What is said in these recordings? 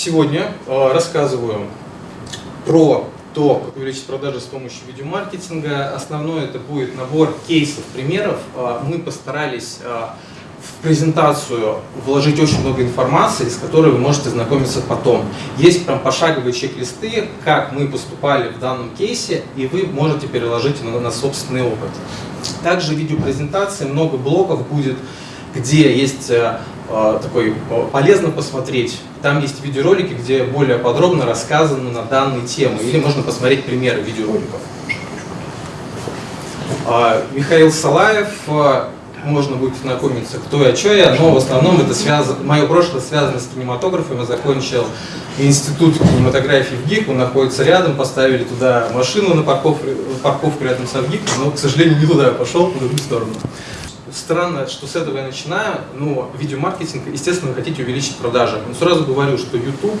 Сегодня э, рассказываю про то, как увеличить продажи с помощью видеомаркетинга. Основное это будет набор кейсов, примеров. Э, мы постарались э, в презентацию вложить очень много информации, с которой вы можете знакомиться потом. Есть прям пошаговые чек-листы, как мы поступали в данном кейсе, и вы можете переложить на, на собственный опыт. Также в видеопрезентации много блоков будет, где есть такой э, полезно посмотреть. Там есть видеоролики, где более подробно рассказано на данные темы, или можно посмотреть примеры видеороликов. Михаил Салаев, можно будет знакомиться, кто я, что я, но в основном это связано, мое прошлое связано с кинематографом. Я закончил институт кинематографии в ГИК, он находится рядом, поставили туда машину на парковку, парковку рядом с ГИК, но, к сожалению, не туда я пошел, в другую сторону. Странно, что с этого я начинаю, но видеомаркетинг, естественно, вы хотите увеличить продажи. Но сразу говорю, что YouTube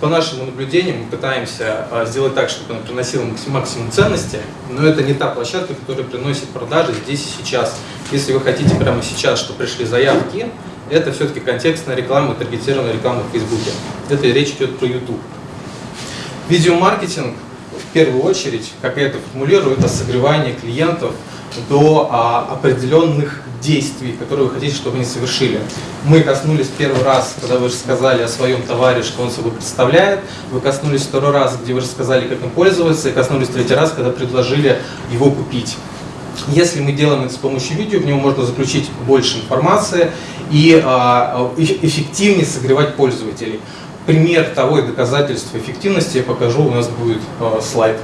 по нашим наблюдениям мы пытаемся а, сделать так, чтобы она приносила максимум ценности, но это не та площадка, которая приносит продажи здесь и сейчас. Если вы хотите прямо сейчас, что пришли заявки, это все-таки контекстная реклама, таргетированная реклама в Фейсбуке. Это речь идет про YouTube. Видеомаркетинг, в первую очередь, как я это формулирую, это согревание клиентов до а, определенных действий, которые вы хотите, чтобы они совершили. Мы коснулись первый раз, когда вы рассказали о своем товаре, что он собой представляет. Вы коснулись второй раз, где вы рассказали, как им пользоваться. И коснулись третий раз, когда предложили его купить. Если мы делаем это с помощью видео, в него можно заключить больше информации и э, эффективнее согревать пользователей. Пример того и доказательства эффективности я покажу, у нас будет э, слайд.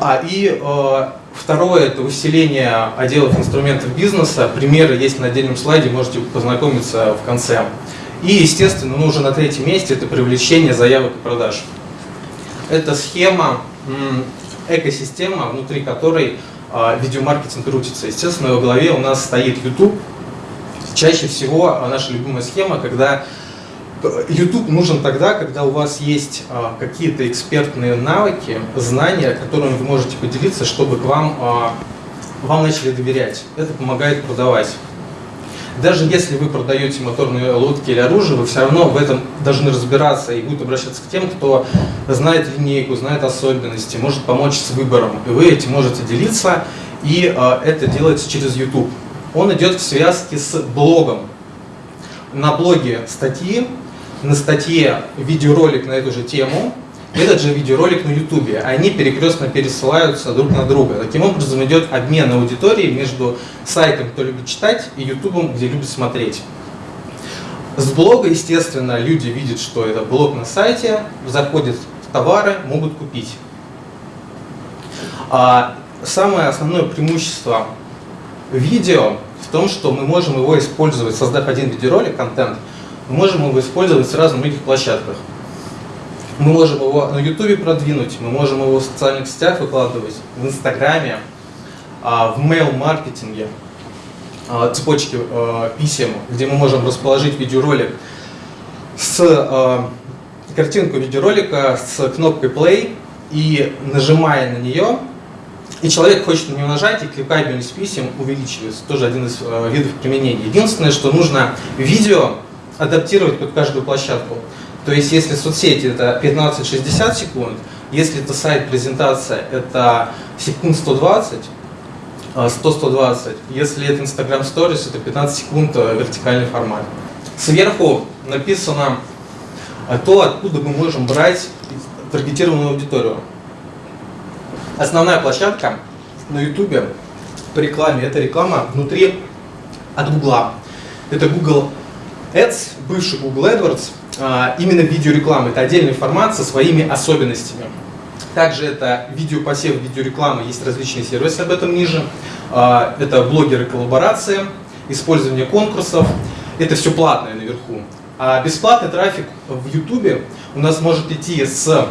А, и э, Второе – это усиление отделов инструментов бизнеса. Примеры есть на отдельном слайде, можете познакомиться в конце. И, естественно, ну, уже на третьем месте – это привлечение заявок и продаж. Это схема, экосистема, внутри которой а, видеомаркетинг крутится. Естественно, во главе у нас стоит YouTube. Чаще всего наша любимая схема, когда YouTube нужен тогда, когда у вас есть а, какие-то экспертные навыки, знания, которыми вы можете поделиться, чтобы к вам, а, вам начали доверять. Это помогает продавать. Даже если вы продаете моторные лодки или оружие, вы все равно в этом должны разбираться и будут обращаться к тем, кто знает линейку, знает особенности, может помочь с выбором. И вы этим можете делиться, и а, это делается через YouTube. Он идет в связке с блогом. На блоге статьи, на статье видеоролик на эту же тему, этот же видеоролик на YouTube. Они перекрестно пересылаются друг на друга. Таким образом идет обмен аудиторией между сайтом, кто любит читать, и YouTube, где любит смотреть. С блога, естественно, люди видят, что это блог на сайте, заходят в товары, могут купить. А самое основное преимущество видео в том, что мы можем его использовать, создав один видеоролик, контент, мы можем его использовать сразу на многих площадках. Мы можем его на YouTube продвинуть, мы можем его в социальных сетях выкладывать, в Инстаграме, а, в mail-маркетинге, а, цепочке а, писем, где мы можем расположить видеоролик с картинку видеоролика с кнопкой play и нажимая на нее, и человек хочет на нее нажать, и кликабельность писем увеличивается. Тоже один из видов применения. Единственное, что нужно видео адаптировать под каждую площадку. То есть, если соцсети это 15-60 секунд, если это сайт, презентация, это секунд 120, 100-120. А, если это Instagram Stories, это 15 секунд а, вертикальный формат. Сверху написано а, то, откуда мы можем брать таргетированную аудиторию. Основная площадка на YouTube по рекламе – это реклама внутри от Google. Это Google Ads, бывший Google AdWords, а, именно видеорекламы. Это отдельный формат со своими особенностями. Также это видеопосев, видеореклама, есть различные сервисы об этом ниже. А, это блогеры коллаборации, использование конкурсов. Это все платное наверху. А бесплатный трафик в YouTube у нас может идти с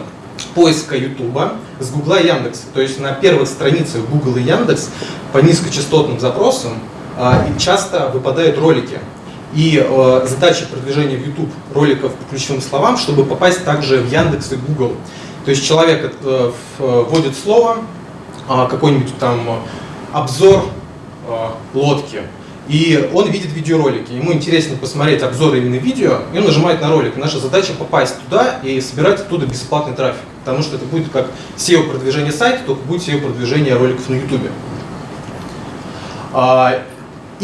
поиска YouTube, с Google и Яндекса. То есть на первых страницах Google и Яндекс по низкочастотным запросам а, часто выпадают ролики и э, задача продвижения в YouTube роликов по ключевым словам, чтобы попасть также в Яндекс и Google. То есть человек э, вводит слово, э, какой-нибудь там обзор э, лодки, и он видит видеоролики. Ему интересно посмотреть обзоры именно видео, и он нажимает на ролик. Наша задача попасть туда и собирать оттуда бесплатный трафик. Потому что это будет как SEO-продвижение сайта, только будет SEO-продвижение роликов на YouTube.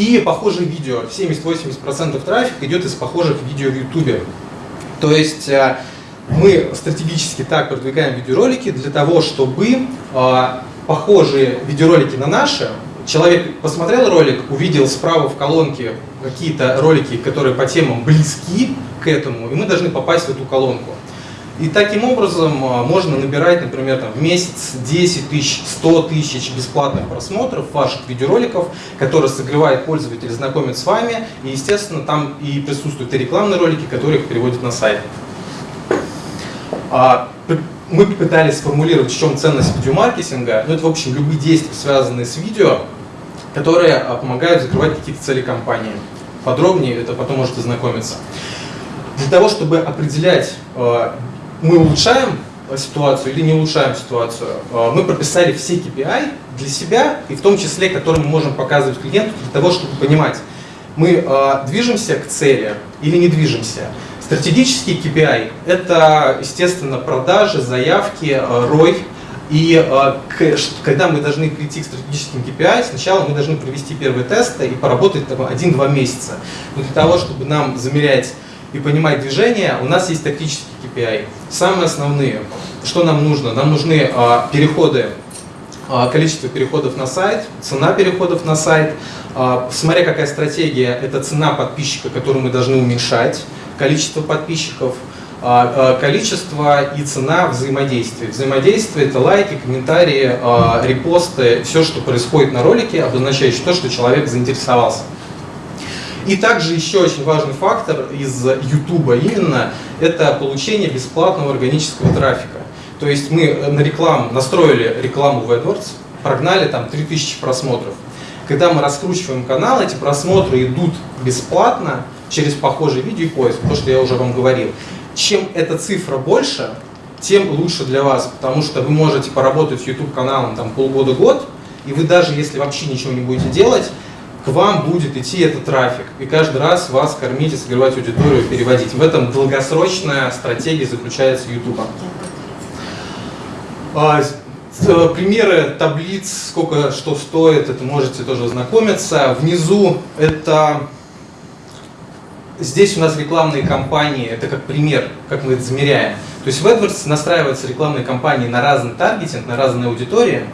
И похожие видео. 70-80% трафика идет из похожих видео в YouTube. То есть а, мы стратегически так продвигаем видеоролики для того, чтобы а, похожие видеоролики на наши человек посмотрел ролик, увидел справа в колонке какие-то ролики, которые по темам близки к этому, и мы должны попасть в эту колонку. И таким образом а, можно набирать, например, там, в месяц 10 тысяч, 100 тысяч бесплатных просмотров ваших видеороликов, которые согревают пользователей, знакомят с вами. И, естественно, там и присутствуют и рекламные ролики, которые их переводят на сайт. А, мы пытались сформулировать, в чем ценность видеомаркетинга. Ну, это, в общем, любые действия, связанные с видео, которые а, помогают закрывать какие-то цели компании. Подробнее это потом можете знакомиться. Для того, чтобы определять, мы улучшаем ситуацию или не улучшаем ситуацию, мы прописали все KPI для себя, и в том числе, которые мы можем показывать клиенту, для того, чтобы понимать, мы движемся к цели или не движемся. Стратегический KPI – это, естественно, продажи, заявки, э, ROI. И э, когда мы должны прийти к стратегическим KPI, сначала мы должны провести первые тесты и поработать один-два месяца. Но для того, чтобы нам замерять и понимать движение, у нас есть тактические KPI. Самые основные, что нам нужно? Нам нужны э, переходы, количество переходов на сайт, цена переходов на сайт. Смотря какая стратегия, это цена подписчика, которую мы должны уменьшать количество подписчиков, а, а, количество и цена взаимодействия. Взаимодействие – это лайки, комментарии, а, репосты, все, что происходит на ролике, обозначающее то, что человек заинтересовался. И также еще очень важный фактор из YouTube именно – это получение бесплатного органического трафика. То есть мы на рекламу, настроили рекламу в AdWords, прогнали там 3000 просмотров. Когда мы раскручиваем канал, эти просмотры идут бесплатно, через похожие видео и поиск, то, что я уже вам говорил. Чем эта цифра больше, тем лучше для вас, потому что вы можете поработать с YouTube-каналом там полгода-год, и вы даже если вообще ничего не будете делать, к вам будет идти этот трафик, и каждый раз вас кормить и согревать аудиторию, переводить. В этом долгосрочная стратегия заключается YouTube. А, примеры таблиц, сколько что стоит, это можете тоже ознакомиться. Внизу это здесь у нас рекламные кампании, это как пример, как мы это замеряем. То есть в AdWords настраиваются рекламные кампании на разный таргетинг, на разные аудитории,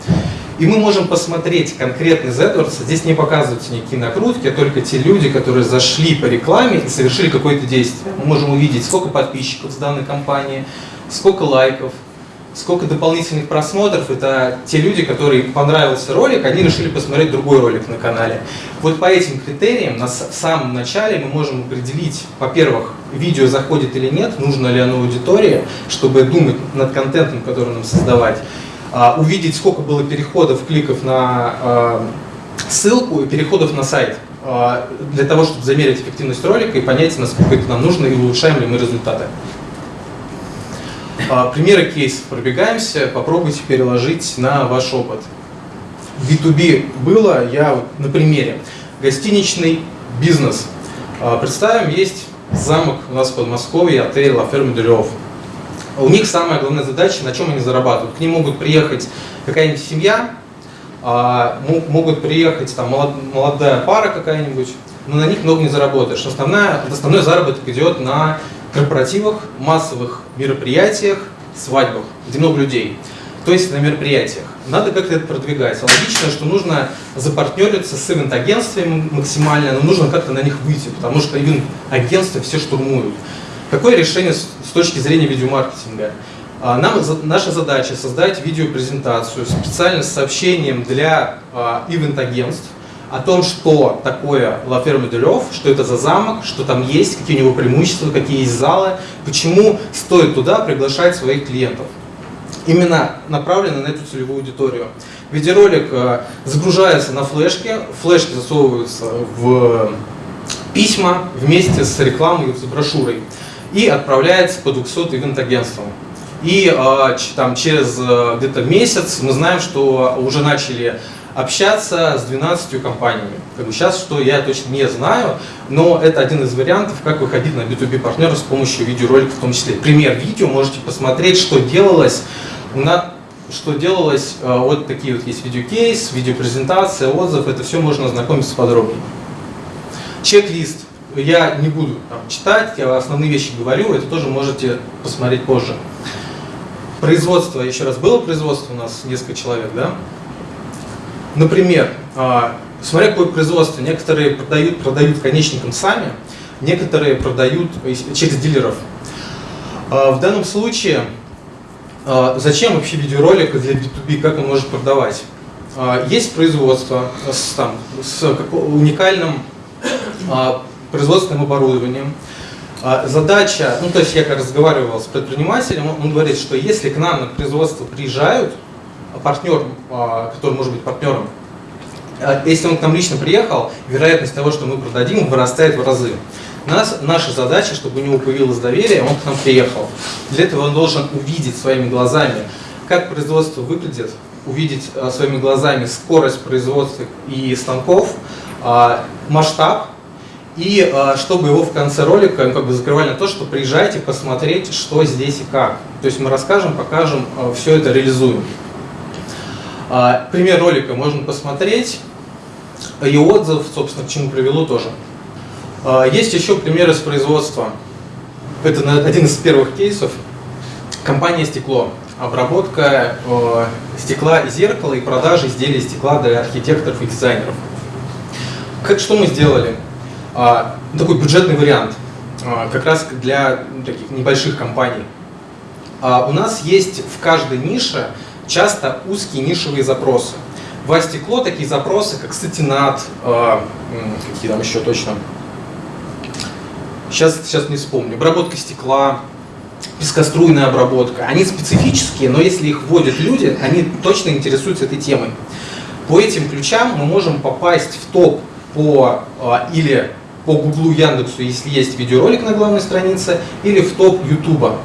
и мы можем посмотреть конкретно из AdWords, здесь не показываются никакие накрутки, а только те люди, которые зашли по рекламе и совершили какое-то действие. Мы можем увидеть, сколько подписчиков с данной компании, сколько лайков, сколько дополнительных просмотров, это те люди, которые понравился ролик, они решили посмотреть другой ролик на канале. Вот по этим критериям на, самом начале мы можем определить, во-первых, видео заходит или нет, нужно ли оно аудитории, чтобы думать над контентом, который нам создавать, увидеть, сколько было переходов, кликов на а, ссылку и переходов на сайт, а, для того, чтобы замерить эффективность ролика и понять, насколько это нам нужно и улучшаем ли мы результаты. А, примеры кейсов пробегаемся, попробуйте переложить на ваш опыт. В B2B было, я на примере. Гостиничный бизнес. А, представим, есть замок у нас в Подмосковье, отель de L'Oeuf. У них самая главная задача, на чем они зарабатывают. К ним могут приехать какая-нибудь семья, а, могут приехать там молодая пара какая-нибудь, но на них много не заработаешь. Основная, основной заработок идет на корпоративах, массовых мероприятиях, свадьбах, где много людей. То есть на мероприятиях. Надо как-то это продвигать. Логично, что нужно запартнериться с ивент-агентствами максимально, но нужно как-то на них выйти, потому что ивент-агентства все штурмуют. Какое решение с точки зрения видеомаркетинга? А, нам, наша задача создать видеопрезентацию специально с сообщением для а, ивент-агентств, о том, что такое de L'Oeuf, что это за замок, что там есть, какие у него преимущества, какие есть залы, почему стоит туда приглашать своих клиентов. Именно направлено на эту целевую аудиторию. Видеоролик э, загружается на флешке, флешки засовываются в письма вместе с рекламой, с брошюрой и отправляется по 200 ивент-агентствам. И э, там, через э, где-то месяц мы знаем, что уже начали общаться с 12 компаниями. Как бы сейчас, что я точно не знаю, но это один из вариантов, как выходить на B2B партнера с помощью видеороликов в том числе. Пример видео, можете посмотреть, что делалось. У нас что делалось, э, вот такие вот есть видеокейс, видеопрезентация, отзыв, это все можно ознакомиться подробнее. Чек-лист. Я не буду там, читать, я основные вещи говорю, это тоже можете посмотреть позже. Производство, еще раз, было производство у нас несколько человек, да? Например, а, смотря какое производство, некоторые продают, продают конечникам сами, некоторые продают через дилеров. А, в данном случае, а, зачем вообще видеоролик для B2B, как он может продавать? Есть производство с, там, с уникальным производственным оборудованием, Задача, ну то есть я как разговаривал с предпринимателем, он говорит, что если к нам на производство приезжают, партнер, а, который может быть партнером, а, если он к нам лично приехал, вероятность того, что мы продадим, вырастает в разы. Нас, наша задача, чтобы у него появилось доверие, он к нам приехал. Для этого он должен увидеть своими глазами, как производство выглядит, увидеть а, своими глазами скорость производства и станков, масштаб, и чтобы его в конце ролика как бы закрывали на то, что приезжайте посмотреть, что здесь и как. То есть мы расскажем, покажем, все это реализуем. А, пример ролика можно посмотреть, и отзыв, собственно, к чему привело тоже. А, есть еще пример из производства. Это один из первых кейсов. Компания «Стекло». Обработка стекла и зеркала и продажа изделий стекла для архитекторов и дизайнеров. Как, что мы сделали? А, такой бюджетный вариант, как раз для таких небольших компаний. У нас есть в каждой нише часто узкие нишевые запросы. В стекло такие запросы, как сатинат, какие там еще точно, сейчас, сейчас не вспомню, обработка стекла, пескоструйная обработка, они специфические, но если их вводят люди, они точно интересуются этой темой. По этим ключам мы можем попасть в топ по или по Гуглу, Яндексу, если есть видеоролик на главной странице, или в топ Ютуба.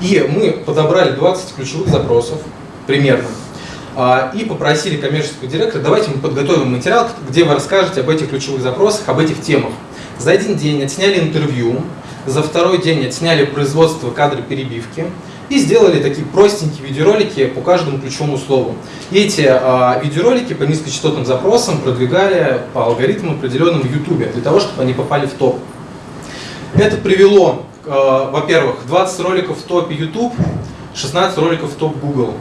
И мы подобрали 20 ключевых запросов, примерно, а, и попросили коммерческого директора, давайте мы подготовим материал, где вы расскажете об этих ключевых запросах, об этих темах. За один день отсняли интервью, за второй день отсняли производство кадры перебивки и сделали такие простенькие видеоролики по каждому ключевому слову. И эти а, видеоролики по низкочастотным запросам продвигали по алгоритмам определенным в YouTube, для того, чтобы они попали в топ. Это привело Э, во-первых, 20 роликов в топе YouTube, 16 роликов в топ Google.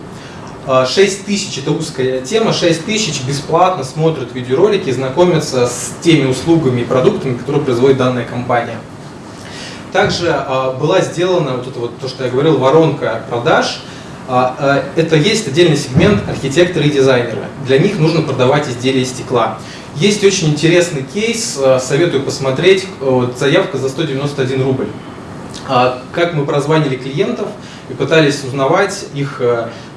6 э, тысяч это узкая тема, 6 тысяч бесплатно смотрят видеоролики, знакомятся с теми услугами и продуктами, которые производит данная компания. Также э, была сделана вот это вот то, что я говорил, воронка продаж. Это есть отдельный сегмент архитекторы и дизайнеры. Для них нужно продавать изделия из стекла. Есть очень интересный кейс, советую посмотреть, вот, заявка за 191 рубль. А, как мы прозванили клиентов и пытались узнавать их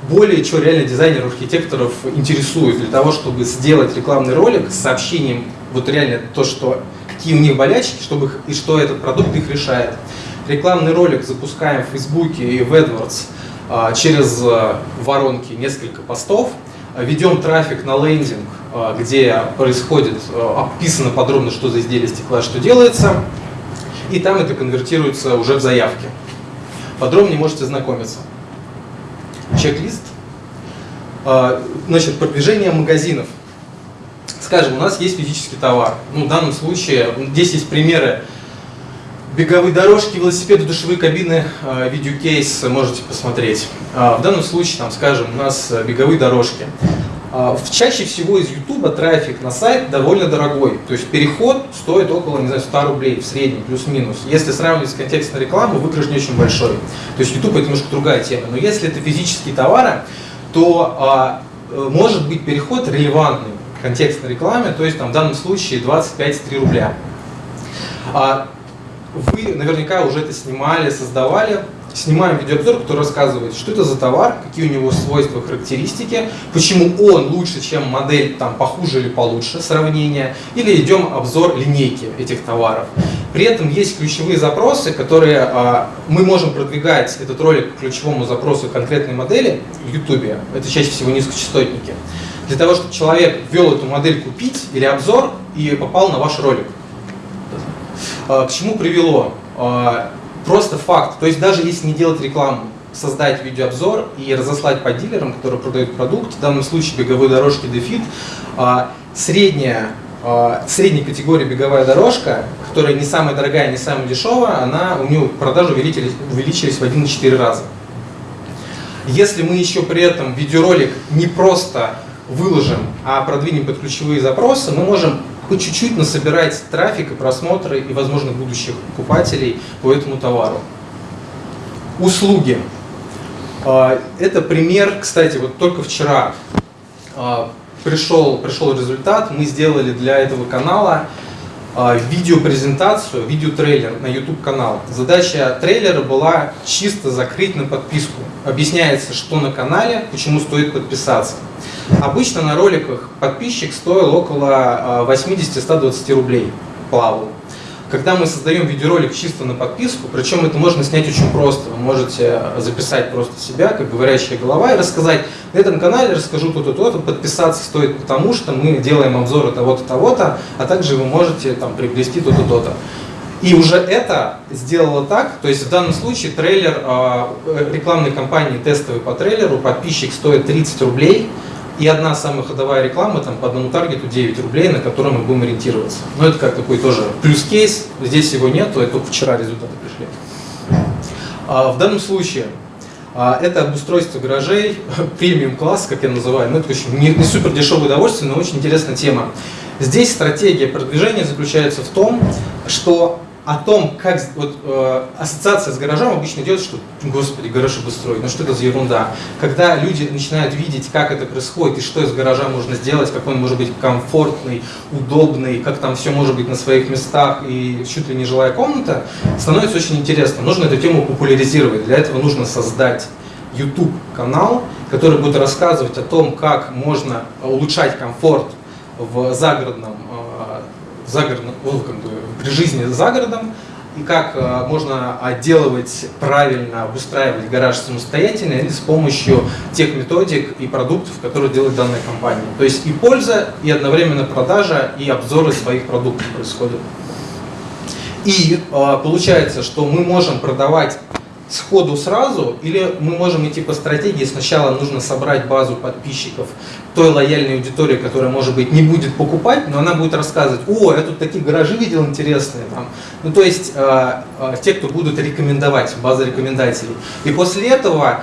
более, что реально дизайнеров, архитекторов интересует для того, чтобы сделать рекламный ролик с сообщением, вот реально то, что какие у них болячки, чтобы и что этот продукт их решает. Рекламный ролик запускаем в Фейсбуке и в AdWords а, через э, воронки несколько постов, ведем трафик на лендинг, а, где происходит, э, описано подробно, что за изделие стекла, что делается, и там это конвертируется уже в заявки. Подробнее можете знакомиться. Чек-лист. А, значит, продвижение магазинов. Скажем, у нас есть физический товар. Ну, в данном случае, здесь есть примеры беговые дорожки, велосипеды, душевые кабины, а, видеокейс можете посмотреть. А, в данном случае, там, скажем, у нас беговые дорожки. А, чаще всего из YouTube трафик на сайт довольно дорогой. То есть переход стоит около, не знаю, 100 рублей в среднем, плюс-минус. Если сравнивать с контекстной рекламой, выигрыш не очень большой. То есть YouTube это немножко другая тема. Но если это физические товары, то э, может быть переход релевантный контекстной рекламе, то есть там, в данном случае 25-3 рубля. А, вы наверняка уже это снимали, создавали снимаем видеообзор, который рассказывает, что это за товар, какие у него свойства, характеристики, почему он лучше, чем модель там похуже или получше, сравнение, или идем обзор линейки этих товаров. При этом есть ключевые запросы, которые а, мы можем продвигать этот ролик к ключевому запросу конкретной модели в YouTube, это чаще всего низкочастотники. Для того, чтобы человек ввел эту модель купить или обзор и попал на ваш ролик. К чему привело? Просто факт. То есть даже если не делать рекламу, создать видеообзор и разослать по дилерам, которые продают продукт, в данном случае беговые дорожки Defit, средняя, средней категории беговая дорожка, которая не самая дорогая, не самая дешевая, она, у нее продажи увеличились, увеличились в 1,4 раза. Если мы еще при этом видеоролик не просто выложим, а продвинем под ключевые запросы, мы можем по чуть-чуть насобирать трафик и просмотры и, возможно, будущих покупателей по этому товару. Услуги. А, это пример, кстати, вот только вчера а, пришел, пришел результат. Мы сделали для этого канала видеопрезентацию, видеотрейлер на YouTube канал. Задача трейлера была чисто закрыть на подписку. Объясняется, что на канале, почему стоит подписаться. Обычно на роликах подписчик стоил около 80-120 а, рублей, плавал. Когда мы создаем видеоролик чисто на подписку, причем это можно снять очень просто. Вы можете записать просто себя, как говорящая голова, и рассказать, на этом канале расскажу то-то, то-то, подписаться стоит потому, что мы делаем обзоры того-то, того-то, а также вы можете там приобрести то-то, то-то. И уже это сделало так, то есть в данном случае трейлер э, рекламной кампании тестовый по трейлеру, подписчик стоит 30 рублей, и одна самая ходовая реклама там по одному таргету 9 рублей, на котором мы будем ориентироваться. Но это как такой тоже плюс-кейс, здесь его нету, это только вчера результаты пришли. А в данном случае а, это обустройство гаражей, премиум класс, как я называю, ну это очень не, не супер дешевое удовольствие, но очень интересная тема. Здесь стратегия продвижения заключается в том, что о том, как вот, э, ассоциация с гаражом обычно идет, что, господи, гараж обустроить, ну что это за ерунда. Когда люди начинают видеть, как это происходит и что из гаража можно сделать, какой он может быть комфортный, удобный, как там все может быть на своих местах и чуть ли не жилая комната, становится очень интересно. Нужно эту тему популяризировать. Для этого нужно создать YouTube канал, который будет рассказывать о том, как можно улучшать комфорт в загородном, э, загородном ну, как бы, при жизни за городом, и как э, можно отделывать правильно, обустраивать гараж самостоятельно или с помощью тех методик и продуктов, которые делает данная компания. То есть и польза, и одновременно продажа, и обзоры своих продуктов происходят. И э, получается, что мы можем продавать сходу сразу, или мы можем идти по стратегии, сначала нужно собрать базу подписчиков той лояльной аудитории, которая, может быть, не будет покупать, но она будет рассказывать, о, я тут такие гаражи видел интересные. Там. Ну, то есть, э, э, те, кто будут рекомендовать, база рекомендателей. И после этого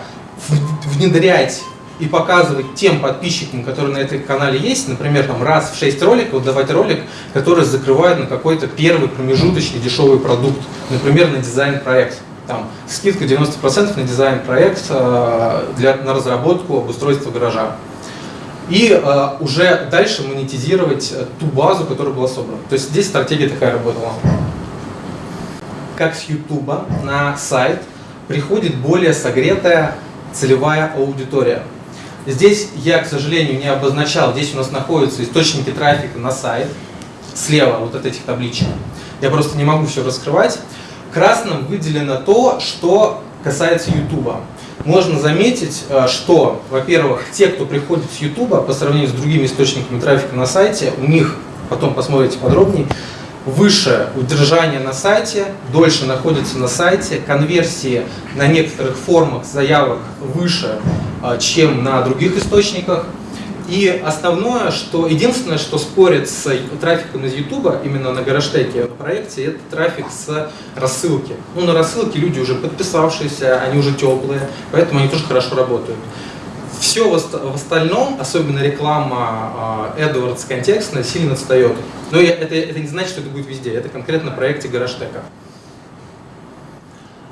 внедрять и показывать тем подписчикам, которые на этом канале есть, например, там раз в 6 роликов давать ролик, который закрывает на какой-то первый промежуточный дешевый продукт, например, на дизайн-проект там, скидка 90% на дизайн-проект э, для, на разработку обустройства гаража. И э, уже дальше монетизировать э, ту базу, которая была собрана. То есть здесь стратегия такая работала. Как с YouTube на сайт приходит более согретая целевая аудитория. Здесь я, к сожалению, не обозначал, здесь у нас находятся источники трафика на сайт, слева вот от этих табличек. Я просто не могу все раскрывать. Красным выделено то, что касается YouTube. Можно заметить, э, что, во-первых, те, кто приходит с YouTube, по сравнению с другими источниками трафика на сайте, у них, потом посмотрите подробнее, выше удержание на сайте, дольше находится на сайте, конверсии на некоторых формах заявок выше, э, чем на других источниках. И основное, что единственное, что спорит с трафиком из YouTube, именно на Гараштеке проекте, это трафик с рассылки. Ну, на рассылке люди уже подписавшиеся, они уже теплые, поэтому они тоже хорошо работают. Все в остальном, особенно реклама AdWords контекстная, сильно отстает. Но это, это не значит, что это будет везде, это конкретно на проекте Гараштека.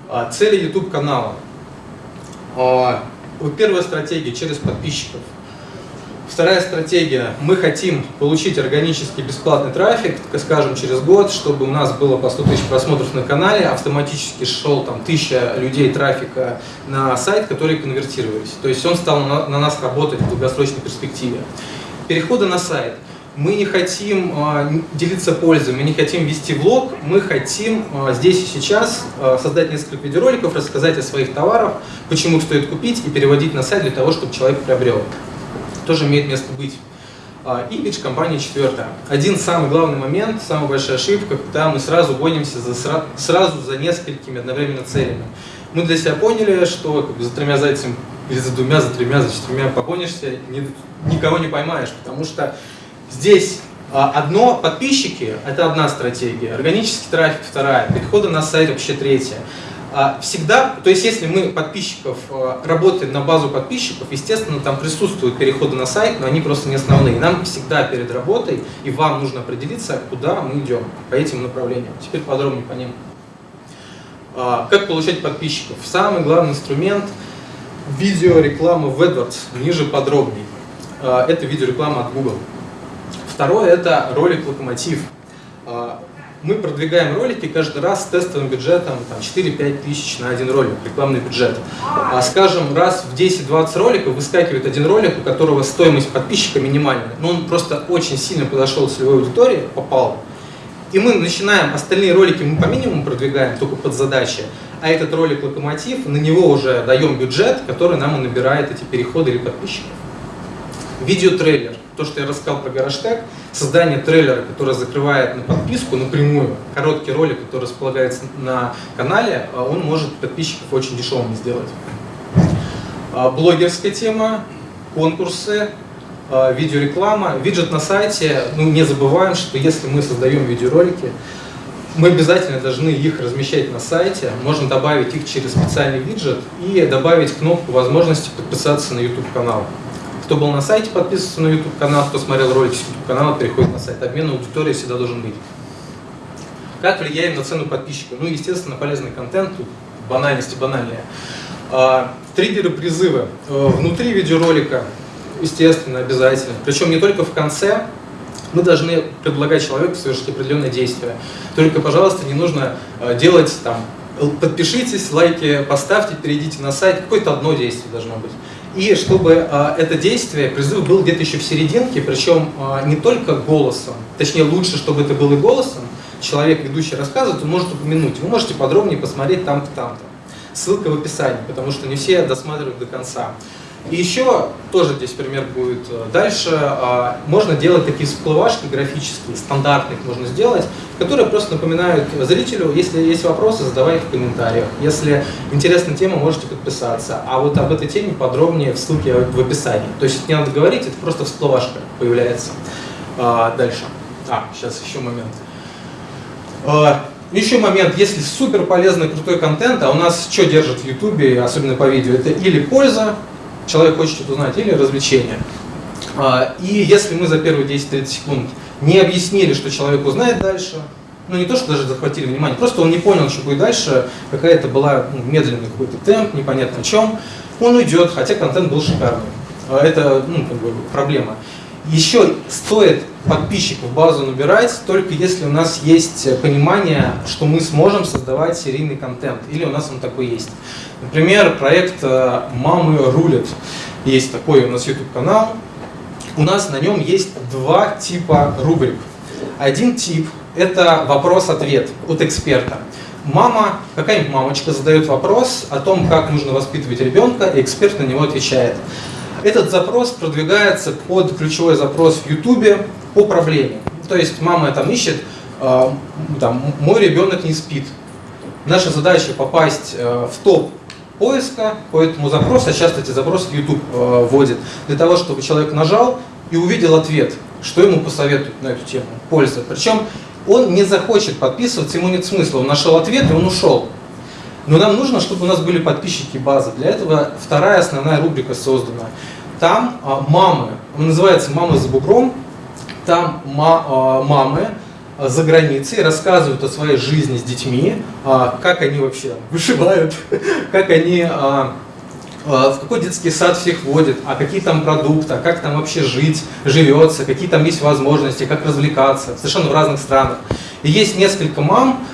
А, цели YouTube канала. А, первая стратегия через подписчиков. Вторая стратегия. Мы хотим получить органический бесплатный трафик, скажем, через год, чтобы у нас было по 100 тысяч просмотров на канале, автоматически шел там тысяча людей трафика на сайт, которые конвертировались. То есть он стал на, на нас работать в долгосрочной перспективе. Переходы на сайт. Мы не хотим э, делиться пользой, мы не хотим вести влог, мы хотим э, здесь и сейчас э, создать несколько видеороликов, рассказать о своих товарах, почему их стоит купить и переводить на сайт для того, чтобы человек приобрел тоже имеет место быть. А, имидж компании четвертое. Один самый главный момент, самая большая ошибка, когда мы сразу гонимся за, сразу за несколькими одновременно целями. Мы для себя поняли, что как бы, за тремя зайцами или за двумя, за тремя, за четырьмя погонишься, ни, никого не поймаешь, потому что здесь а, одно подписчики – это одна стратегия, органический трафик – вторая, переходы на сайт – вообще третья. А, всегда, то есть если мы подписчиков, а, работаем на базу подписчиков, естественно, там присутствуют переходы на сайт, но они просто не основные. Нам всегда перед работой, и вам нужно определиться, куда мы идем по этим направлениям. Теперь подробнее по ним. А, как получать подписчиков? Самый главный инструмент – видеореклама в AdWords, ниже подробнее. Это видеореклама от Google. Второе – это ролик «Локомотив» мы продвигаем ролики каждый раз с тестовым бюджетом 4-5 тысяч на один ролик, рекламный бюджет. А, скажем, раз в 10-20 роликов выскакивает один ролик, у которого стоимость подписчика минимальная, но он просто очень сильно подошел к целевой аудитории, попал. И мы начинаем, остальные ролики мы по минимуму продвигаем, только под задачи, а этот ролик «Локомотив», на него уже даем бюджет, который нам и набирает эти переходы или подписчиков. Видеотрейлер то, что я рассказал про гараж-тег, создание трейлера, который закрывает на подписку напрямую, короткий ролик, который располагается на канале, а он может подписчиков очень дешевыми сделать. А, блогерская тема, конкурсы, а, видеореклама, виджет на сайте. Ну, не забываем, что если мы создаем видеоролики, мы обязательно должны их размещать на сайте, можно добавить их через специальный виджет и добавить кнопку возможности подписаться на YouTube канал. Кто был на сайте, подписывается на YouTube канал, кто смотрел ролики с YouTube канала, переходит на сайт. Обмен аудитории всегда должен быть. Как влияем на цену подписчика? Ну, естественно, полезный контент, тут банальности банальные. А, триггеры призывы. А, внутри видеоролика, естественно, обязательно. Причем не только в конце, мы должны предлагать человеку совершить определенное действие. Только, пожалуйста, не нужно а, делать там, подпишитесь, лайки поставьте, перейдите на сайт. Какое-то одно действие должно быть. И чтобы э, это действие, призыв был где-то еще в серединке, причем э, не только голосом, точнее лучше, чтобы это было и голосом, человек, ведущий рассказывает, он может упомянуть. Вы можете подробнее посмотреть там-то, там-то. Ссылка в описании, потому что не все досматривают до конца. И еще, тоже здесь пример будет э, дальше, а, можно делать такие всплывашки графические, стандартных можно сделать, которые просто напоминают зрителю, если есть вопросы, задавайте в комментариях. Если интересная тема, можете подписаться. А вот об этой теме подробнее в ссылке в описании. То есть не надо говорить, это просто всплывашка появляется. А, дальше. А, сейчас еще момент. А, еще момент, если супер полезный крутой контент, а у нас что держит в YouTube, особенно по видео, это или польза, человек хочет что-то узнать, или развлечение. А, и если мы за первые 10-30 секунд не объяснили, что человек узнает дальше, ну не то, что даже захватили внимание, просто он не понял, что будет дальше, какая-то была ну, медленный какой-то темп, непонятно о чем, он уйдет, хотя контент был шикарный. А это ну, как бы проблема. Еще стоит подписчиков базу набирать, только если у нас есть понимание, что мы сможем создавать серийный контент, или у нас он такой есть. Например, проект э, «Мамы рулят». Есть такой у нас YouTube-канал. У нас на нем есть два типа рубрик. Один тип – это вопрос-ответ от эксперта. Мама, какая-нибудь мамочка задает вопрос о том, как нужно воспитывать ребенка, и эксперт на него отвечает. Этот запрос продвигается под ключевой запрос в YouTube по проблеме. То есть мама там ищет, э, там, мой ребенок не спит. Наша задача попасть э, в топ поиска по этому запросу, а часто эти запросы YouTube э, вводит, для того, чтобы человек нажал и увидел ответ, что ему посоветуют на эту тему, польза. Причем он не захочет подписываться, ему нет смысла, он нашел ответ и он ушел. Но нам нужно, чтобы у нас были подписчики базы. Для этого вторая основная рубрика создана. Там а, мамы, он называется «Мамы за бугром», там ма, а, мамы а, за границей рассказывают о своей жизни с детьми, а, как они вообще вышивают, как они а, в какой детский сад всех водят, а какие там продукты, а как там вообще жить, живется, какие там есть возможности, как развлекаться, совершенно в разных странах. И есть несколько мам,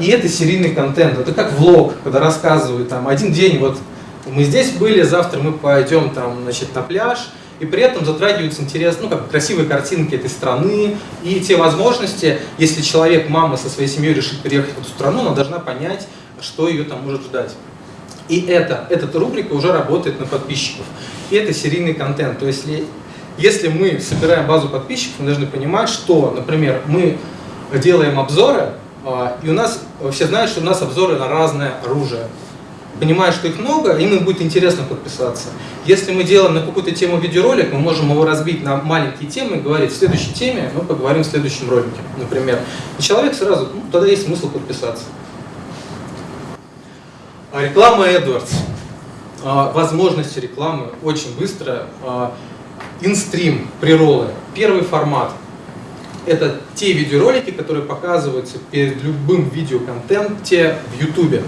и это серийный контент, это как влог, когда рассказывают там один день, вот мы здесь были, завтра мы пойдем там, значит, на пляж, и при этом затрагиваются интерес, ну, как красивые картинки этой страны и те возможности, если человек, мама со своей семьей решит переехать в эту страну, она должна понять, что ее там может ждать. И это, эта рубрика уже работает на подписчиков. И это серийный контент. То есть, если, если мы собираем базу подписчиков, мы должны понимать, что, например, мы делаем обзоры, а, и у нас, все знают, что у нас обзоры на разное оружие. Понимая, что их много, им будет интересно подписаться. Если мы делаем на какую-то тему видеоролик, мы можем его разбить на маленькие темы и говорить, в следующей теме мы поговорим в следующем ролике, например. И человек сразу, ну, тогда есть смысл подписаться. А реклама AdWords. А, возможности рекламы очень быстро. А, инстрим, приролы. Первый формат. Это те видеоролики, которые показываются перед любым видеоконтенте в YouTube.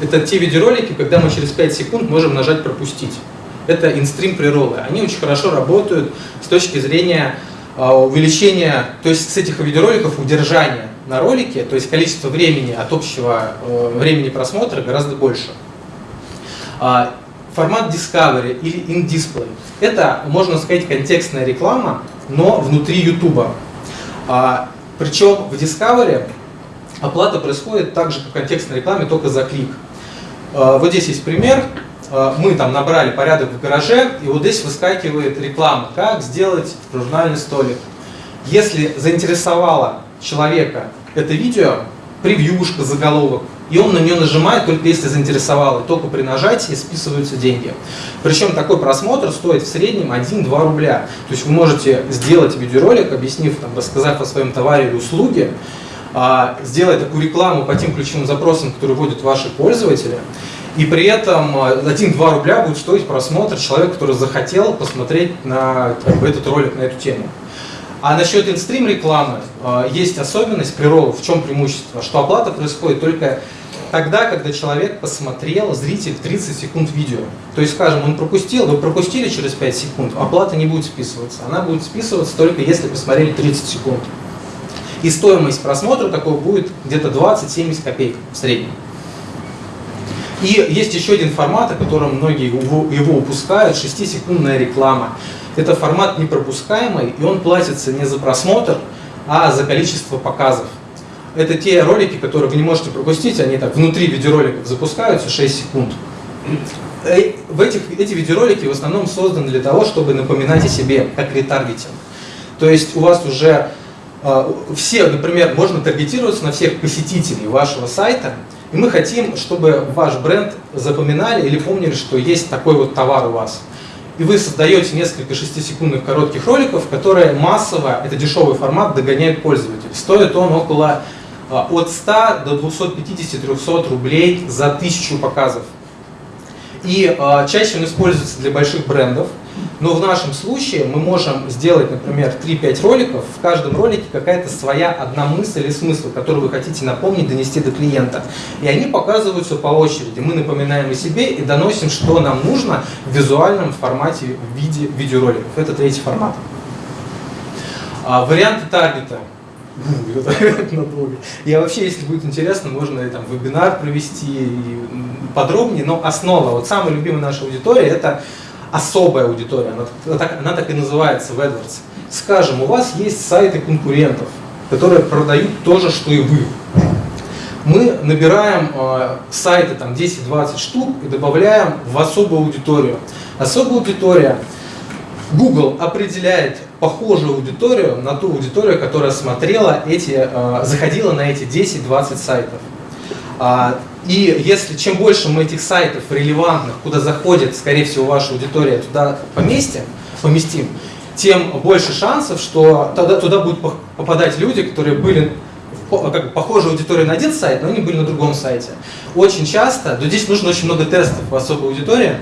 Это те видеоролики, когда мы через 5 секунд можем нажать «Пропустить». Это инстрим приролы. Они очень хорошо работают с точки зрения увеличения, то есть с этих видеороликов удержания на ролике, то есть количество времени от общего э, времени просмотра гораздо больше. А, формат Discovery или In-Display – это, можно сказать, контекстная реклама, но внутри YouTube. А, причем в Discovery оплата происходит так же, как в контекстной рекламе, только за клик. А, вот здесь есть пример. Мы там набрали порядок в гараже, и вот здесь выскакивает реклама, как сделать журнальный столик. Если заинтересовало человека это видео, превьюшка, заголовок, и он на нее нажимает только если заинтересовал, и только при нажатии списываются деньги. Причем такой просмотр стоит в среднем 1-2 рубля. То есть вы можете сделать видеоролик, объяснив, там, рассказав о своем товаре или услуге, а, сделать такую рекламу по тем ключевым запросам, которые вводят ваши пользователи, и при этом 1-2 а, рубля будет стоить просмотр человека, который захотел посмотреть на как этот ролик на эту тему. А насчет инстрим рекламы э, есть особенность приролов. В чем преимущество? Что оплата происходит только тогда, когда человек посмотрел, зритель, 30 секунд видео. То есть, скажем, он пропустил, вы пропустили через 5 секунд, оплата не будет списываться. Она будет списываться только если посмотрели 30 секунд. И стоимость просмотра такого будет где-то 20-70 копеек в среднем. И есть еще один формат, о котором многие его упускают, 6-секундная реклама. Это формат непропускаемый, и он платится не за просмотр, а за количество показов. Это те ролики, которые вы не можете пропустить, они так внутри видеороликов запускаются 6 секунд. Э, в этих, эти видеоролики в основном созданы для того, чтобы напоминать о себе, как ретаргетинг. То есть у вас уже э, все, например, можно таргетироваться на всех посетителей вашего сайта, и мы хотим, чтобы ваш бренд запоминали или помнили, что есть такой вот товар у вас и вы создаете несколько шестисекундных коротких роликов, которые массово, это дешевый формат, догоняют пользователей. Стоит он около от 100 до 250-300 рублей за 1000 показов. И э, чаще он используется для больших брендов, но в нашем случае мы можем сделать, например, 3-5 роликов, в каждом ролике какая-то своя одна мысль или смысл, который вы хотите напомнить, донести до клиента. И они показываются по очереди. Мы напоминаем о себе и доносим, что нам нужно в визуальном формате в виде видеороликов. Это третий формат. А, варианты таргета. Я вообще, если будет интересно, можно там вебинар провести подробнее, но основа, вот самая любимая наша аудитория, это особая аудитория, она так, она так и называется в AdWords. Скажем, у вас есть сайты конкурентов, которые продают то же, что и вы. Мы набираем э, сайты там 10-20 штук и добавляем в особую аудиторию. Особая аудитория, Google определяет похожую аудиторию на ту аудиторию, которая смотрела эти, э, заходила на эти 10-20 сайтов. А, и если чем больше мы этих сайтов релевантных, куда заходит, скорее всего, ваша аудитория, туда поместим, поместим, тем больше шансов, что тогда туда будут попадать люди, которые были как похожей аудитории на один сайт, но они были на другом сайте. Очень часто, но здесь нужно очень много тестов по особой аудитории,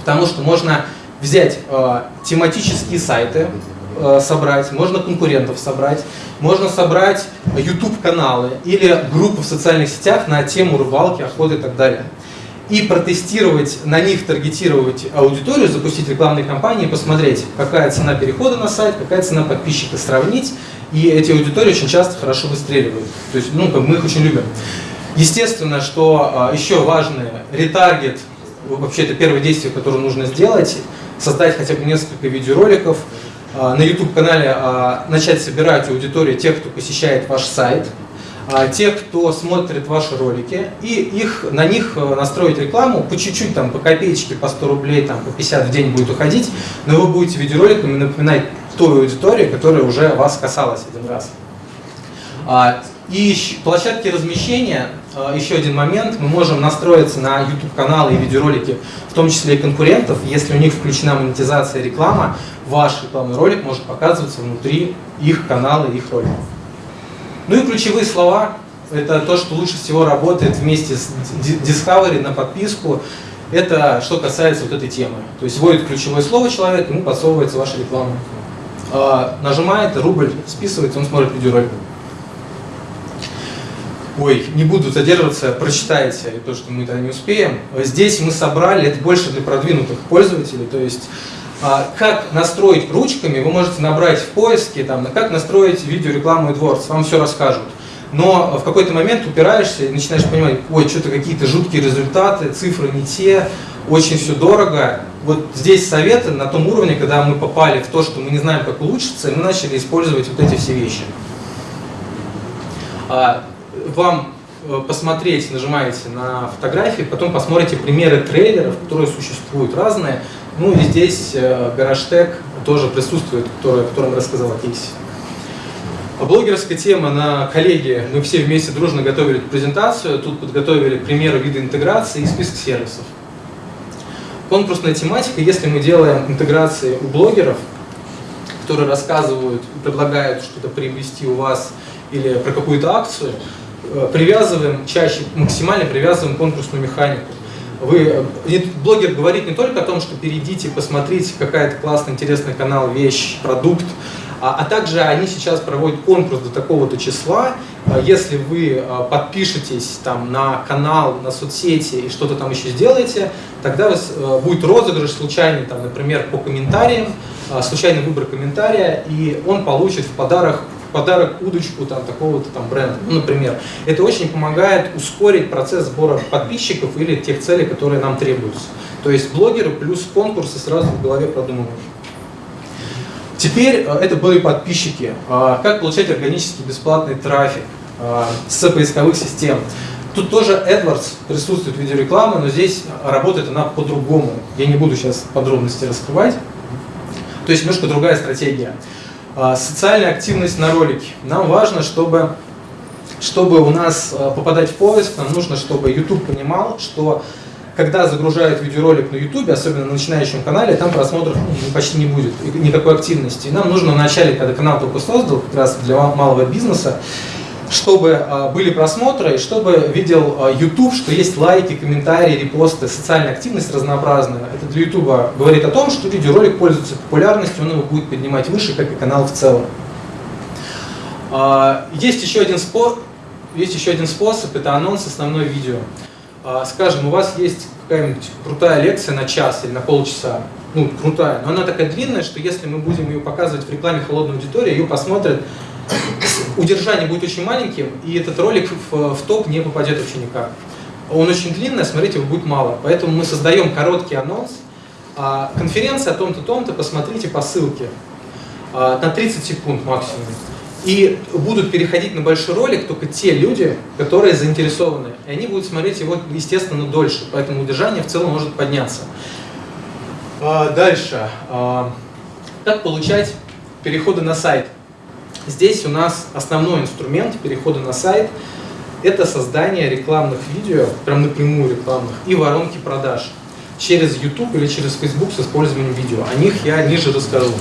потому что можно взять э, тематические сайты, собрать, можно конкурентов собрать, можно собрать YouTube-каналы или группы в социальных сетях на тему рыбалки, охоты и так далее. И протестировать, на них таргетировать аудиторию, запустить рекламные кампании, посмотреть, какая цена перехода на сайт, какая цена подписчика, сравнить. И эти аудитории очень часто хорошо выстреливают. То есть, ну, мы их очень любим. Естественно, что э, еще важное, ретаргет, вообще это первое действие, которое нужно сделать, создать хотя бы несколько видеороликов, а, на YouTube-канале а, начать собирать аудиторию тех, кто посещает ваш сайт, а, тех, кто смотрит ваши ролики, и их, на них э, настроить рекламу по чуть-чуть, там, по копеечке, по 100 рублей, там, по 50 в день будет уходить, но вы будете видеороликами напоминать той аудитории, которая уже вас касалась один раз. А, и площадки размещения, а, еще один момент, мы можем настроиться на YouTube-каналы и видеоролики, в том числе и конкурентов. Если у них включена монетизация и реклама, ваш рекламный ролик может показываться внутри их канала их роликов. Ну и ключевые слова – это то, что лучше всего работает вместе с Discovery на подписку. Это что касается вот этой темы. То есть вводит ключевое слово человек, ему подсовывается ваша реклама. А, нажимает, рубль списывается, он смотрит видеоролик. Ой, не буду задерживаться, прочитайте то, что мы тогда не успеем. Здесь мы собрали, это больше для продвинутых пользователей, то есть а, как настроить ручками, вы можете набрать в поиске, там, как настроить видеорекламу AdWords, вам все расскажут. Но в какой-то момент упираешься и начинаешь понимать, ой, что-то какие-то жуткие результаты, цифры не те, очень все дорого. Вот здесь советы на том уровне, когда мы попали в то, что мы не знаем, как улучшиться, и мы начали использовать вот эти все вещи. А, вам э, посмотреть, нажимаете на фотографии, потом посмотрите примеры трейлеров, которые существуют разные. Ну и здесь э, GarageTag тоже присутствует, который, о котором рассказал о кейсе. Блогерская тема на коллеге, мы все вместе дружно готовили презентацию, тут подготовили примеры вида интеграции и список сервисов. Конкурсная тематика, если мы делаем интеграции у блогеров, которые рассказывают, предлагают что-то приобрести у вас или про какую-то акцию, привязываем чаще, максимально привязываем конкурсную механику. Вы, блогер говорит не только о том, что перейдите, посмотрите, какая-то классная, интересный канал, вещь, продукт, а, а также они сейчас проводят конкурс до такого-то числа. А, если вы подпишетесь там, на канал, на соцсети и что-то там еще сделаете, тогда вас будет розыгрыш случайный, там, например, по комментариям, случайный выбор комментария, и он получит в подарок подарок удочку там, такого-то там бренда, ну, например. Это очень помогает ускорить процесс сбора подписчиков или тех целей, которые нам требуются. То есть блогеры плюс конкурсы сразу в голове продумываешь. Теперь э, это были подписчики. А, как получать органический бесплатный трафик а, с поисковых систем. Тут тоже AdWords присутствует в виде рекламы, но здесь работает она по-другому. Я не буду сейчас подробности раскрывать. То есть немножко другая стратегия. А, социальная активность на ролике. Нам важно, чтобы, чтобы у нас а, попадать в поиск, нам нужно, чтобы YouTube понимал, что когда загружают видеоролик на YouTube, особенно на начинающем канале, там просмотров ну, почти не будет, никакой активности. И нам нужно вначале, когда канал только создал, как раз для малого бизнеса, чтобы а, были просмотры, и чтобы видел а, YouTube, что есть лайки, комментарии, репосты, социальная активность разнообразная. Это для YouTube говорит о том, что видеоролик пользуется популярностью, он его будет поднимать выше, как и канал в целом. А, есть еще один способ, есть еще один способ, это анонс основной видео. Скажем, у вас есть какая-нибудь крутая лекция на час или на полчаса, ну, крутая, но она такая длинная, что если мы будем ее показывать в рекламе холодной аудитории, ее посмотрят удержание будет очень маленьким, и этот ролик в, в топ не попадет вообще никак. Он очень длинный, смотрите, его будет мало. Поэтому мы создаем короткий анонс. А, конференция о том-то, том-то, посмотрите по ссылке. А, на 30 секунд максимум. И будут переходить на большой ролик только те люди, которые заинтересованы. И они будут смотреть его, естественно, дольше. Поэтому удержание в целом может подняться. А, дальше. А, как получать переходы на сайт? Здесь у нас основной инструмент перехода на сайт – это создание рекламных видео, прям напрямую рекламных, и воронки продаж через YouTube или через Facebook с использованием видео. О них я ниже расскажу.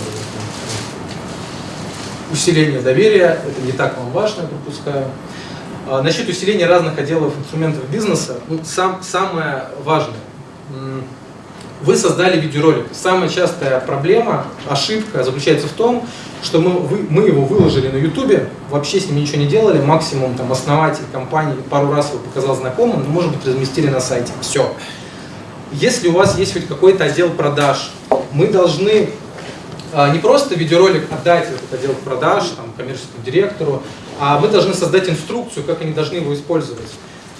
Усиление доверия – это не так вам важно, я пропускаю. А, насчет усиления разных отделов инструментов бизнеса, ну, сам, самое важное – вы создали видеоролик. Самая частая проблема, ошибка заключается в том, что мы, вы, мы его выложили на YouTube, вообще с ним ничего не делали, максимум там основатель компании пару раз его показал знакомым, но может быть разместили на сайте. Все. Если у вас есть хоть какой-то отдел продаж, мы должны а, не просто видеоролик отдать этот отдел продаж, там, коммерческому директору, а мы должны создать инструкцию, как они должны его использовать.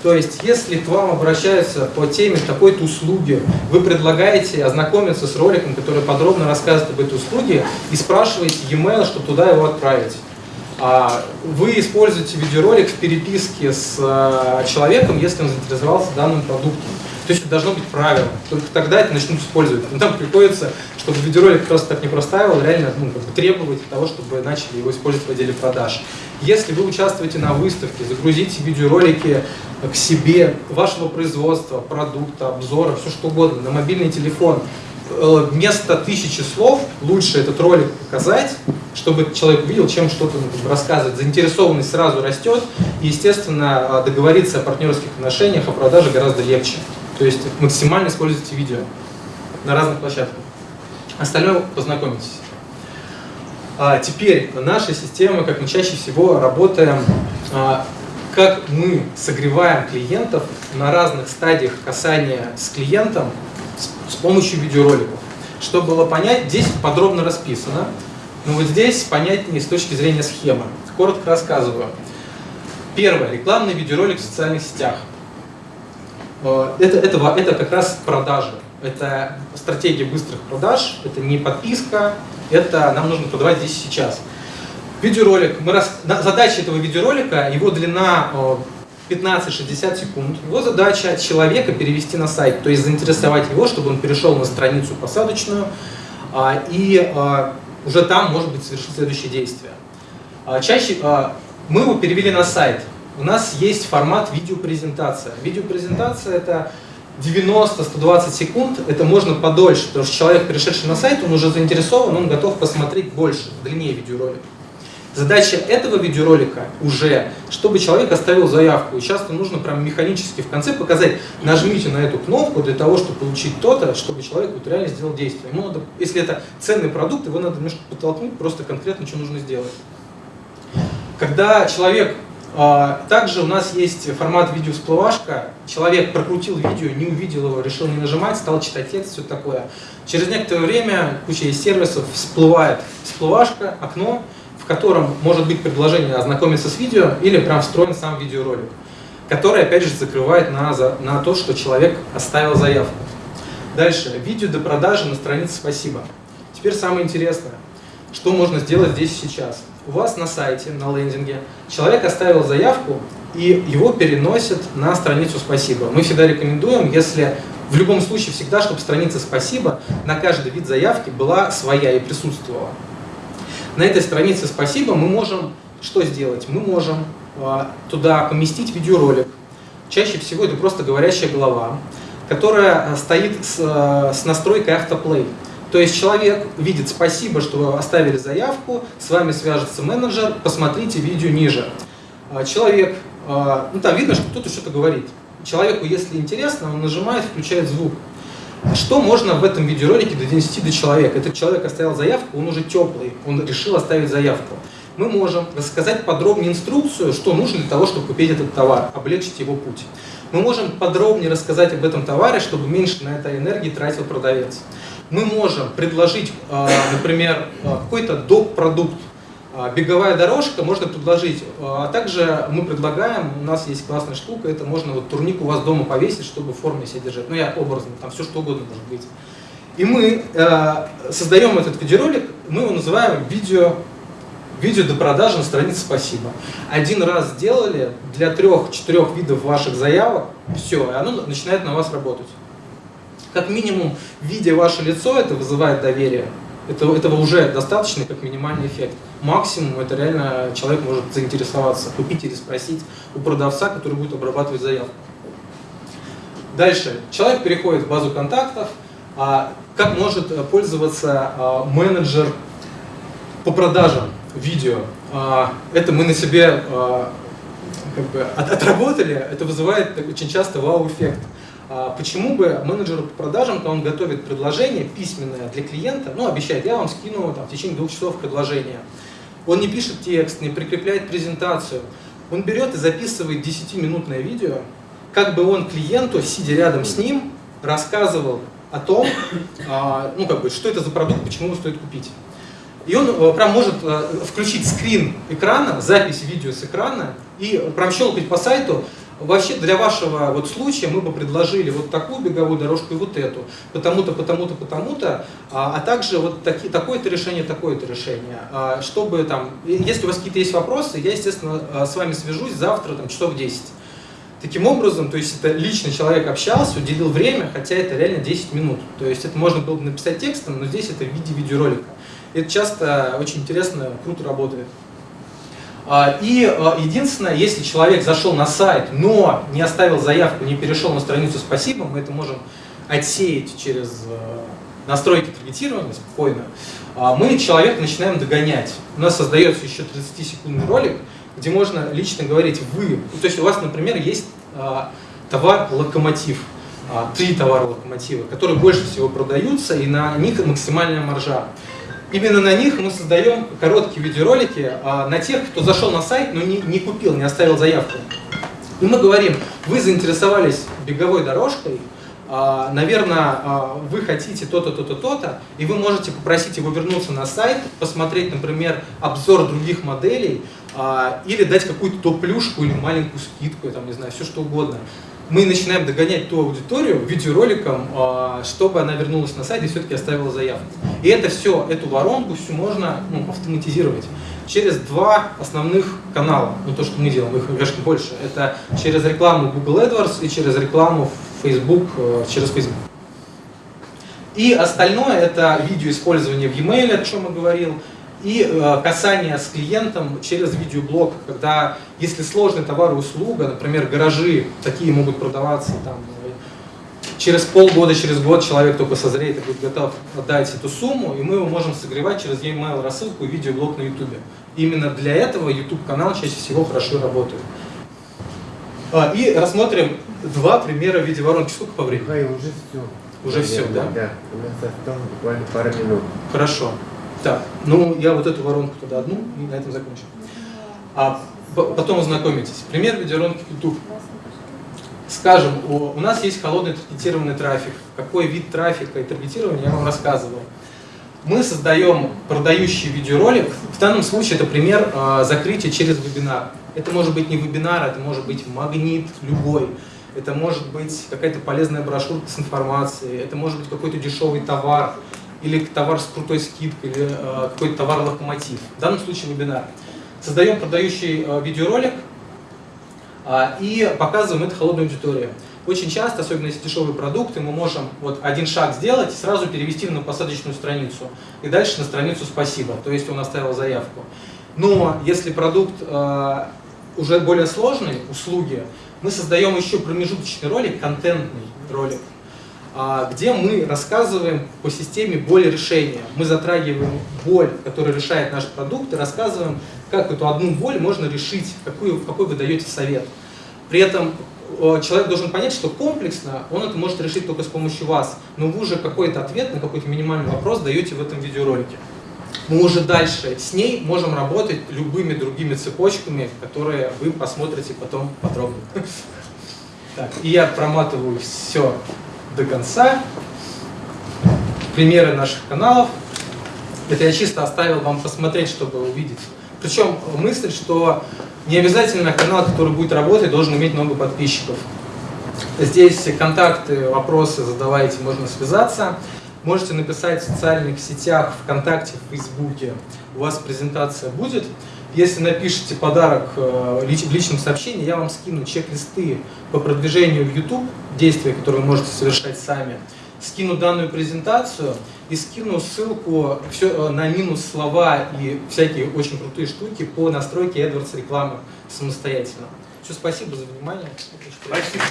То есть, если к вам обращаются по теме такой-то услуги, вы предлагаете ознакомиться с роликом, который подробно рассказывает об этой услуге, и спрашиваете e-mail, чтобы туда его отправить. А, вы используете видеоролик в переписке с а, человеком, если он заинтересовался данным продуктом. То есть это должно быть правило. Только тогда это начнут использовать. Но там приходится, чтобы видеоролик просто так не простаивал, реально ну, как бы требовать того, чтобы начали его использовать в отделе продаж. Если вы участвуете на выставке, загрузите видеоролики к себе, вашего производства, продукта, обзора, все что угодно, на мобильный телефон, Э, вместо тысячи слов лучше этот ролик показать, чтобы человек увидел, чем что-то ну, рассказывать. Заинтересованность сразу растет, и, естественно, договориться о партнерских отношениях, о продаже гораздо легче. То есть максимально используйте видео на разных площадках. Остальное познакомитесь. А теперь наша система, как мы чаще всего работаем, а, как мы согреваем клиентов на разных стадиях касания с клиентом, с помощью видеороликов. Чтобы было понять, здесь подробно расписано, но вот здесь понятнее с точки зрения схемы. Коротко рассказываю. Первое. Рекламный видеоролик в социальных сетях. Э, это, это, это как раз продажи. Это стратегия быстрых продаж, это не подписка, это нам нужно продавать здесь сейчас. Видеоролик. Мы рас... Задача этого видеоролика, его длина э, 15-60 секунд. Его задача человека перевести на сайт, то есть заинтересовать его, чтобы он перешел на страницу посадочную а, и а, уже там, может быть, совершить следующее действие. А, чаще мы его перевели на сайт. У нас есть формат видеопрезентация. Видеопрезентация это 90-120 секунд, это можно подольше, потому что человек, перешедший на сайт, он уже заинтересован, он готов посмотреть больше, длиннее видеоролик. Задача этого видеоролика уже, чтобы человек оставил заявку. И часто нужно прям механически в конце показать, нажмите на эту кнопку для того, чтобы получить то-то, чтобы человек вот реально сделал действие. Ему надо, если это ценный продукт, его надо немножко подтолкнуть, просто конкретно что нужно сделать. Когда человек также у нас есть формат видео-всплывашка. Человек прокрутил видео, не увидел его, решил не нажимать, стал читать текст, все такое. Через некоторое время куча из сервисов всплывает всплывашка, окно, в котором может быть предложение ознакомиться с видео или прям встроен сам видеоролик, который опять же закрывает на, на то, что человек оставил заявку. Дальше. Видео до продажи на странице «Спасибо». Теперь самое интересное. Что можно сделать здесь сейчас? У вас на сайте, на лендинге, человек оставил заявку, и его переносят на страницу «Спасибо». Мы всегда рекомендуем, если в любом случае всегда, чтобы страница «Спасибо» на каждый вид заявки была своя и присутствовала. На этой странице «Спасибо» мы можем что сделать? Мы можем а, туда поместить видеоролик. Чаще всего это просто говорящая голова, которая а, стоит с, а, с настройкой автоплей. То есть человек видит «Спасибо, что вы оставили заявку», с вами свяжется менеджер, посмотрите видео ниже. Человек, ну там видно, что кто-то что-то говорит. Человеку, если интересно, он нажимает, включает звук. Что можно в этом видеоролике донести до человека? Этот человек оставил заявку, он уже теплый, он решил оставить заявку. Мы можем рассказать подробнее инструкцию, что нужно для того, чтобы купить этот товар, облегчить его путь. Мы можем подробнее рассказать об этом товаре, чтобы меньше на это энергии тратил продавец. Мы можем предложить, а, например, а, какой-то доп. продукт, а, беговая дорожка можно предложить, а также мы предлагаем, у нас есть классная штука, это можно вот турник у вас дома повесить, чтобы в форме себя держать. Ну я образно, там все что угодно может быть. И мы создаем этот видеоролик, мы его называем видео, видео до продажи на странице «Спасибо». Один раз сделали для трех-четырех видов ваших заявок, все, и оно начинает на вас работать. Как минимум, видя ваше лицо, это вызывает доверие. Это, этого уже достаточно, как минимальный эффект. Максимум это реально человек может заинтересоваться, купить или спросить у продавца, который будет обрабатывать заявку. Дальше. Человек переходит в базу контактов. А как может пользоваться а, менеджер по продажам видео? А, это мы на себе а, как бы отработали. Это вызывает очень часто вау-эффект. А почему бы менеджеру по продажам, когда он готовит предложение письменное для клиента, ну, обещает, я вам скину там, в течение двух часов предложение, он не пишет текст, не прикрепляет презентацию, он берет и записывает 10-минутное видео, как бы он клиенту, сидя рядом с ним, рассказывал о том, а, ну, как бы, что это за продукт, почему его стоит купить. И он э, прям может э, включить скрин экрана, запись видео с экрана и прям щелкать по сайту, вообще для вашего вот случая мы бы предложили вот такую беговую дорожку и вот эту, потому-то, потому-то, потому-то, а, а также вот таки, такое-то решение, такое-то решение. А, чтобы там, если у вас какие-то есть вопросы, я, естественно, а, с вами свяжусь завтра, там, часов 10. Таким образом, то есть это личный человек общался, уделил время, хотя это реально 10 минут. То есть это можно было бы написать текстом, но здесь это в виде видеоролика. Это часто очень интересно, круто работает. А, и а, единственное, если человек зашел на сайт, но не оставил заявку, не перешел на страницу «Спасибо», мы это можем отсеять через а, настройки таргетирования спокойно, мы человека начинаем догонять. У нас создается еще 30-секундный ролик, где можно лично говорить «вы». То есть у вас, например, есть товар «Локомотив», три товара «Локомотива», которые больше всего продаются, и на них максимальная маржа. Именно на них мы создаем короткие видеоролики а, на тех, кто зашел на сайт, но не, не купил, не оставил заявку. И мы говорим, вы заинтересовались беговой дорожкой, а, наверное, а, вы хотите то-то, то-то, то-то, и вы можете попросить его вернуться на сайт, посмотреть, например, обзор других моделей, а, или дать какую-то топ-плюшку или маленькую скидку, там, не знаю, все что угодно мы начинаем догонять ту аудиторию видеороликом, а, чтобы она вернулась на сайт и все-таки оставила заявку. И это все, эту воронку всю можно ну, автоматизировать через два основных канала. Ну, то, что мы делаем, их, конечно, больше. Это через рекламу Google AdWords и через рекламу Facebook, э, через Facebook. И остальное это видео использование в e-mail, о чем я говорил, и э, касание с клиентом через видеоблог, когда если сложный товар и услуга, например, гаражи, такие могут продаваться там, через полгода, через год человек только созреет и будет готов отдать эту сумму, и мы его можем согревать через e-mail рассылку и видеоблог на YouTube. Именно для этого YouTube-канал чаще всего хорошо работает. А, и рассмотрим два примера в виде воронки. Сколько по времени? Михаил, уже все. Уже все, да? Да, у нас осталось буквально пару минут. Хорошо. Так, ну я вот эту воронку туда одну и на этом закончим. А потом ознакомитесь. Пример видеоронки YouTube. Скажем, у, у нас есть холодный таргетированный трафик. Какой вид трафика и таргетирования я вам рассказывал. Мы создаем продающий видеоролик. В данном случае это пример э, закрытия через вебинар. Это может быть не вебинар, это может быть магнит любой. Это может быть какая-то полезная брошюрка с информацией, это может быть какой-то дешевый товар, или товар с крутой скидкой, или э, какой-то товар-локомотив. В данном случае вебинар. Создаем продающий э, видеоролик э, и показываем это холодной аудитории. Очень часто, особенно если дешевые продукты, мы можем вот один шаг сделать и сразу перевести на посадочную страницу. И дальше на страницу «Спасибо», то есть он оставил заявку. Но если продукт э, уже более сложный, услуги, мы создаем еще промежуточный ролик, контентный ролик, а, где мы рассказываем по системе боль решения. Мы затрагиваем боль, которая решает наш продукт, и рассказываем, как эту одну боль можно решить, какую, какой вы даете совет. При этом человек должен понять, что комплексно он это может решить только с помощью вас, но вы уже какой-то ответ на какой-то минимальный вопрос даете в этом видеоролике. Мы уже дальше с ней можем работать любыми другими цепочками, которые вы посмотрите потом подробно. Так, и я проматываю все до конца. Примеры наших каналов. Это я чисто оставил вам посмотреть, чтобы увидеть. Причем мысль, что не обязательно канал, который будет работать, должен иметь много подписчиков. Здесь контакты, вопросы задавайте, можно связаться. Можете написать в социальных сетях, ВКонтакте, в Фейсбуке. У вас презентация будет. Если напишите подарок э, в личном сообщении, я вам скину чек-листы по продвижению в YouTube, действия, которые вы можете совершать сами. Скину данную презентацию и скину ссылку все, э, на минус слова и всякие очень крутые штуки по настройке AdWords рекламы самостоятельно. Все, спасибо за внимание. Спасибо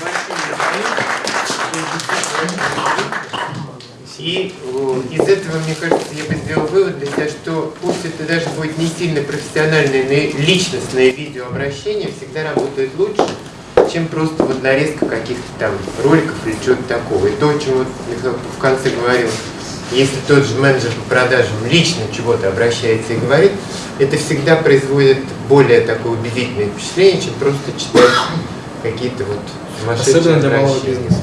большое. И э, из этого, мне кажется, я бы сделал вывод для себя, что пусть это даже будет не сильно профессиональное, но личностное видеообращение, всегда работает лучше, чем просто вот нарезка каких-то там роликов или чего-то такого. И то, о чем вот Михаил в конце говорил, если тот же менеджер по продажам лично чего-то обращается и говорит, это всегда производит более такое убедительное впечатление, чем просто читать какие-то вот Особенно для малого бизнеса.